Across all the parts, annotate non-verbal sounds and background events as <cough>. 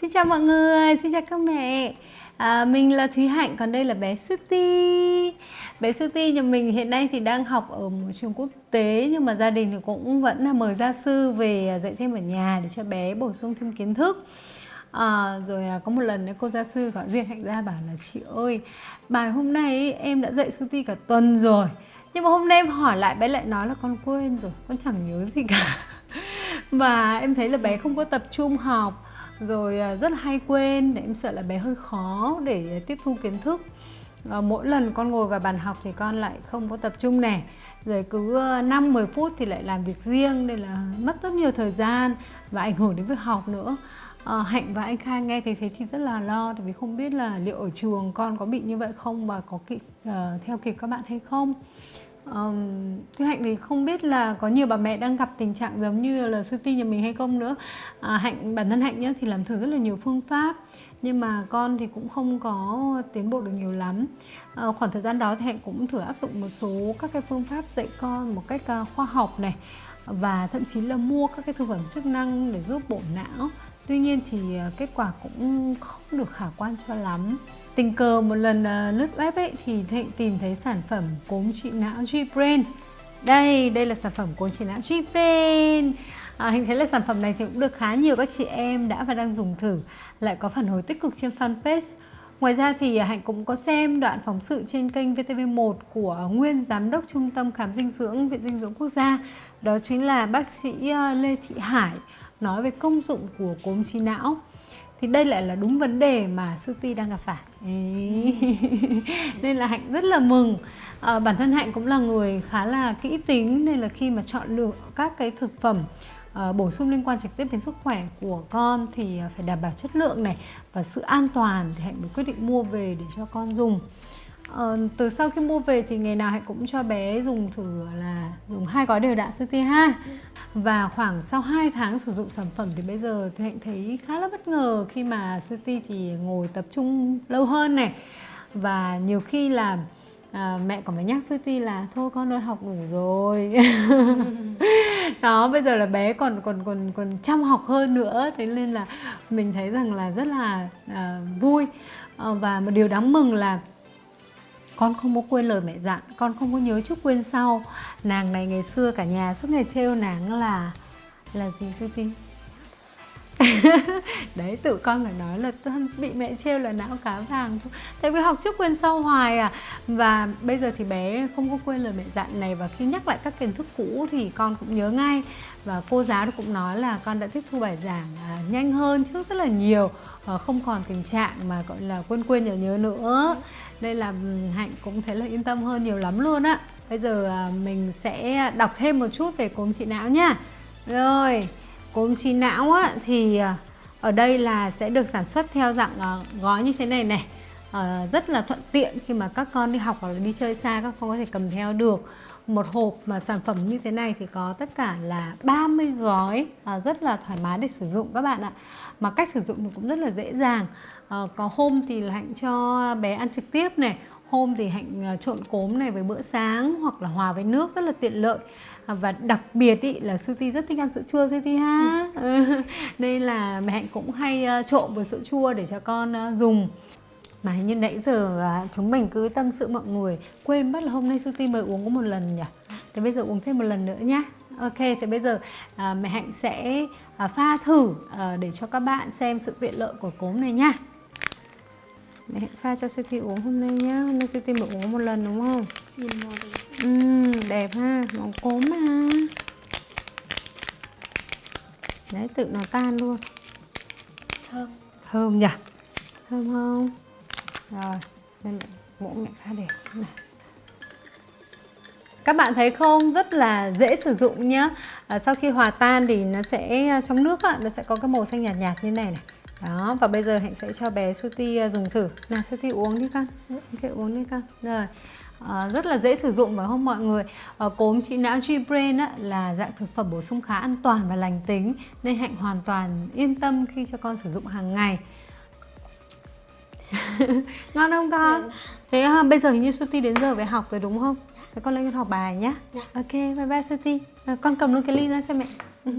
Xin chào mọi người, xin chào các mẹ. À, Mình là Thúy Hạnh, còn đây là bé Suti. Bé Suti nhà mình hiện nay thì đang học ở một trường quốc tế Nhưng mà gia đình thì cũng vẫn là mời gia sư về à, dạy thêm ở nhà để cho bé bổ sung thêm kiến thức. À, Rồi à, có một lần cô gia sư gọi riêng Hạnh ra bảo là Chị ơi, bài hôm nay em đã dạy Suti cả tuần rồi Nhưng mà hôm nay em hỏi lại bé lại nói là con quên rồi, con chẳng nhớ gì cả. <laughs> Và em thấy là bé không có tập trung học rồi à, rất là hay quên để em sợ là bé hơi khó để tiếp thu kiến thức. Ờ, mỗi lần con ngồi vào bàn học thì con lại không có tập trung này rồi cứ ờ, 5-10 phút thì lại làm việc riêng nên là mất rất nhiều thời gian và ảnh hưởng đến việc học nữa. À, Hạnh và anh Khang nghe thấy thế thì rất là lo vì không biết là liệu ở trường con có bị như vậy không và có kịp uh, theo kịp các bạn hay không. Um, Thúy Hạnh thì không biết là có nhiều bà mẹ đang gặp tình trạng giống như là sư ti nhà mình hay không nữa. À, Hạnh bản thân Hạnh nhá, thì làm thử rất là nhiều phương pháp nhưng mà con thì cũng không có tiến bộ được nhiều lắm. À, khoảng thời gian đó thì Hạnh cũng thử áp dụng một số các cái phương pháp dạy con một cách uh, khoa học này và thậm chí là mua các cái thực phẩm chức năng để giúp bổ não tuy nhiên thì à, kết quả cũng không được khả quan cho lắm. Tình cờ một lần à, lướt web ấy thì Thịnh tìm thấy sản phẩm cốm trị não G-Brain. Đây, đây là sản phẩm cốm trị não G-Brain. À, Hình thấy là sản phẩm này thì cũng được khá nhiều các chị em đã và đang dùng thử Lại có phản hồi tích cực trên fanpage. Ngoài ra thì à, Hạnh cũng có xem đoạn phóng sự trên kênh VTV1 của nguyên giám đốc Trung tâm Khám dinh dưỡng Viện Dinh dưỡng Quốc gia. Đó chính là bác sĩ Lê Thị Hải nói về công dụng của cốm trí não thì đây lại là đúng vấn đề mà Suti đang gặp phải. <laughs> Nên là hạnh rất là mừng. À, bản thân hạnh cũng là người khá là kỹ tính nên là khi mà chọn lựa các cái thực phẩm uh, bổ sung liên quan trực tiếp đến sức khỏe của con thì phải đảm bảo chất lượng này và sự an toàn thì hạnh mới quyết định mua về để cho con dùng. Ờ, từ sau khi mua về thì ngày nào hạnh cũng cho bé dùng thử là dùng hai gói đều đặn CT ha và khoảng sau 2 tháng sử dụng sản phẩm thì bây giờ thì hạnh thấy khá là bất ngờ khi mà Suti thì ngồi tập trung lâu hơn này. Và nhiều khi là à, mẹ còn phải nhắc Suti là thôi con ơi học đủ rồi. <laughs> Đó bây giờ là bé còn còn còn còn chăm học hơn nữa. Thế nên là mình thấy rằng là rất là à, vui. À, và một điều đáng mừng là con không có quên lời mẹ dặn, con không có nhớ trước quên sau. Nàng này ngày xưa cả nhà suốt ngày trêu nàng là là gì sư tinh <laughs> đấy tự con phải nói là bị mẹ trêu là não cá vàng thôi. Tại vì học trước quên sau hoài à. Và bây giờ thì bé không có quên lời mẹ dặn này. Và khi nhắc lại các kiến thức cũ thì con cũng nhớ ngay. Và cô giáo cũng nói là con đã tiếp thu bài giảng à, nhanh hơn trước rất là nhiều. À, không còn tình trạng mà gọi là quên quên nhớ nhớ nữa. Đây là hạnh cũng thấy là yên tâm hơn nhiều lắm luôn á. Bây giờ à, mình sẽ đọc thêm một chút về cốm trị não nha. Rồi cốm trí não á, thì ờ, ở đây là sẽ được sản xuất theo dạng ờ, gói như thế này này. À, rất là thuận tiện khi mà các con đi học hoặc là đi chơi xa các con có thể cầm theo được một hộp mà sản phẩm như thế này thì có tất cả là 30 gói à, rất là thoải mái để sử dụng các bạn ạ. Mà cách sử dụng thì cũng rất là dễ dàng. À, có hôm thì là hạnh cho bé ăn trực tiếp này hôm thì hạnh trộn cốm này với bữa sáng hoặc là hòa với nước rất là tiện lợi. Và đặc biệt ý, là Suti rất thích ăn sữa chua Suti ha? Ừ. <laughs> đây là mẹ hạnh cũng hay ờ, trộn với sữa chua để cho con dùng. Mà hình như nãy giờ à, chúng mình cứ tâm sự mọi người quên mất là hôm nay Suti mới uống có một lần nhỉ? Thì bây giờ uống thêm một lần nữa nhá. Ok, thì bây giờ à, mẹ Hạnh sẽ à, pha thử à, để cho các bạn xem sự tiện lợi của cốm này nhá Mẹ Hạnh pha cho Suti uống hôm nay nhá. Hôm nay Suti mới uống một lần đúng không? Nhìn màu đẹp uhm, Đẹp ha, màu cốm ha Đấy, tự nó tan luôn. Thơm. Thơm nhỉ? Thơm không? Rồi, đây mẹ, mũ mẹ pha đẹp này. Các bạn thấy không? Rất là dễ sử dụng nhá. À, sau khi hòa tan thì nó sẽ trong nước á, nó sẽ có cái màu xanh nhạt nhạt như này này đó và bây giờ hạnh sẽ cho bé Suti à, dùng thử. Nào Suti uống đi con. Ok uống đi con. Rồi à, rất là dễ sử dụng phải không mọi người? À, cốm trị não G-Brain á, là dạng thực phẩm bổ sung khá an toàn và lành tính nên hạnh hoàn toàn yên tâm khi cho con sử dụng hàng ngày. <laughs> Ngon không con? Ừ. thế à, bây giờ hình như Suti đến giờ về học rồi đúng không? Thế con lên con học bài nhé dạ. ok bye bye Suti. À, con cầm luôn cái ly ra cho mẹ. <laughs>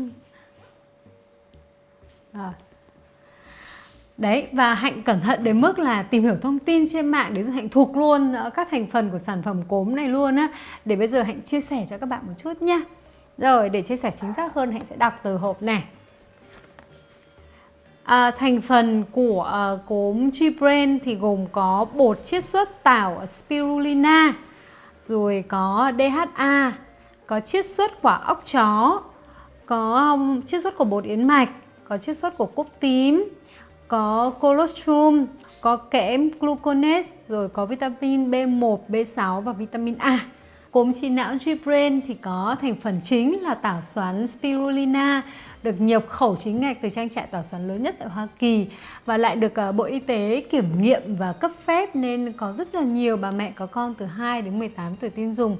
Rồi Đấy và Hạnh cẩn thận đến mức là tìm hiểu thông tin trên mạng để Hạnh thuộc luôn ờ, các thành phần của sản phẩm cốm này luôn á. Để bây giờ Hạnh chia sẻ cho các bạn một chút nha Rồi để chia sẻ chính xác hơn Hạnh sẽ đọc từ hộp này. À, Thành phần của à, cốm G-Brain thì gồm có bột chiết xuất tảo spirulina Rồi có DHA, có chiết xuất quả óc chó Có chiết xuất của bột yến mạch, có chiết xuất của cúc tím có colostrum, có kẽm gluconate, rồi có vitamin B1, B6 và vitamin A. Cốm trí não G-Brain thì có thành phần chính là tảo xoắn spirulina, được nhập khẩu chính ngạch từ trang trại tảo xoắn lớn nhất tại Hoa Kỳ và lại được ờ, Bộ Y tế kiểm nghiệm và cấp phép nên có rất là nhiều bà mẹ có con từ 2 đến 18 tuổi tin dùng.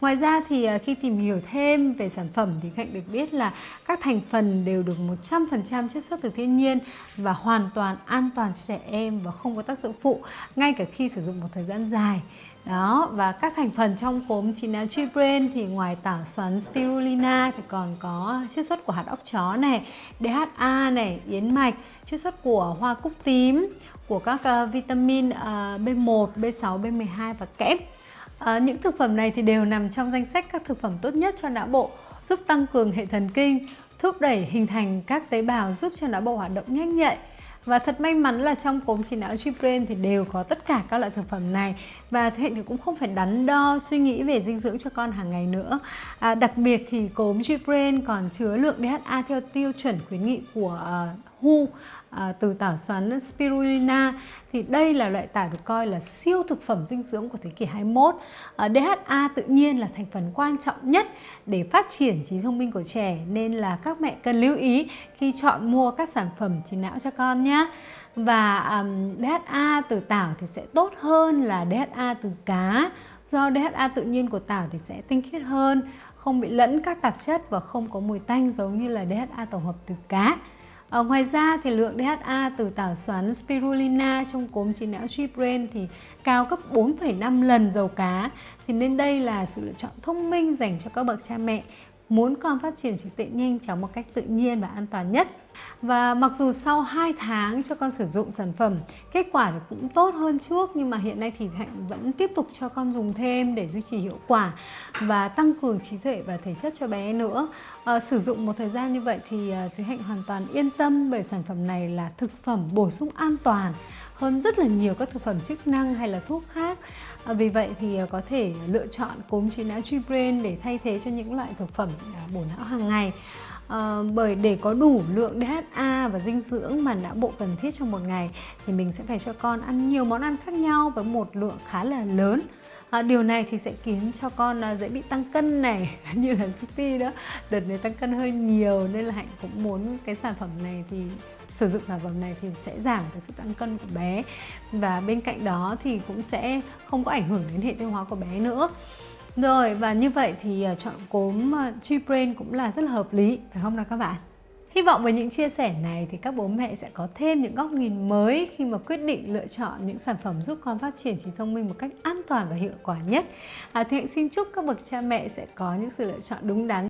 Ngoài ra thì ờ, khi tìm hiểu thêm về sản phẩm thì Hạnh được biết là các thành phần đều được 100% chiết xuất từ thiên nhiên và hoàn toàn an toàn cho trẻ em và không có tác dụng phụ, ngay cả khi sử dụng một thời gian dài. Đó, và các thành phần trong cốm chín áo Brain thì ngoài tảo xoắn spirulina thì còn có chiết xuất của hạt óc chó này, DHA này, yến mạch, chiết xuất của hoa cúc tím, của các uh, vitamin uh, B1, B6, B12 và kẽm. Uh, ờ, những thực phẩm này thì đều nằm trong danh sách các thực phẩm tốt nhất cho não bộ, giúp tăng cường hệ thần kinh, thúc đẩy hình thành các tế bào giúp cho não bộ hoạt động nhanh nhạy và thật may mắn là trong cốm trí não Gbrain thì đều có tất cả các loại thực phẩm này. Và Hạnh thì cũng không phải đắn đo suy nghĩ về dinh dưỡng cho con hàng ngày nữa. À, đặc biệt thì cốm Gbrain còn chứa lượng DHA theo tiêu chuẩn khuyến nghị của uh, hu à, từ tảo xoắn spirulina thì đây là loại tảo được coi là siêu thực phẩm dinh dưỡng của thế kỷ 21. À, DHA tự nhiên là thành phần quan trọng nhất để phát triển trí thông minh của trẻ nên là các mẹ cần lưu ý khi chọn mua các sản phẩm trí não cho con nhé. Và um, DHA từ tảo thì sẽ tốt hơn là DHA từ cá do DHA tự nhiên của tảo thì sẽ tinh khiết hơn, không bị lẫn các tạp chất và không có mùi tanh giống như là DHA tổng hợp từ cá. À, ngoài ra thì lượng DHA từ tảo xoắn spirulina trong cốm trí não G-Brain thì cao gấp 4,5 lần dầu cá. Thì nên đây là sự lựa chọn thông minh dành cho các bậc cha mẹ muốn con phát triển trí tuệ nhanh chóng một cách tự nhiên và an toàn nhất. Và mặc dù sau 2 tháng cho con sử dụng sản phẩm, kết quả thì cũng tốt hơn trước nhưng mà hiện nay thì Hạnh vẫn tiếp tục cho con dùng thêm để duy trì hiệu quả và tăng cường trí tuệ và thể chất cho bé nữa. À, sử dụng một thời gian như vậy thì ờ, Thúy Hạnh hoàn toàn yên tâm bởi sản phẩm này là thực phẩm bổ sung an toàn hơn rất là nhiều các thực phẩm chức năng hay là thuốc khác à, vì vậy thì à, có thể lựa chọn cốm trí não tree brain để thay thế cho những loại thực phẩm à, bổ não hàng ngày. À, bởi để có đủ lượng DHA và dinh dưỡng mà não bộ cần thiết trong một ngày thì mình sẽ phải cho con ăn nhiều món ăn khác nhau với một lượng khá là lớn. À, điều này thì sẽ khiến cho con à, dễ bị tăng cân này <laughs> như là City đó đợt này tăng cân hơi nhiều nên là hạnh cũng muốn cái sản phẩm này thì sử dụng sản phẩm này thì sẽ giảm cái sự tăng cân của bé. Và bên cạnh đó thì cũng sẽ không có ảnh hưởng đến hệ tiêu hóa của bé nữa. Rồi và như vậy thì à, chọn cốm à, G-Brain cũng là rất là hợp lý phải không nào các bạn? Hy vọng với những chia sẻ này thì các bố mẹ sẽ có thêm những góc nhìn mới khi mà quyết định lựa chọn những sản phẩm giúp con phát triển trí thông minh một cách an toàn và hiệu quả nhất. À, thì hãy xin chúc các bậc cha mẹ sẽ có những sự lựa chọn đúng đắn.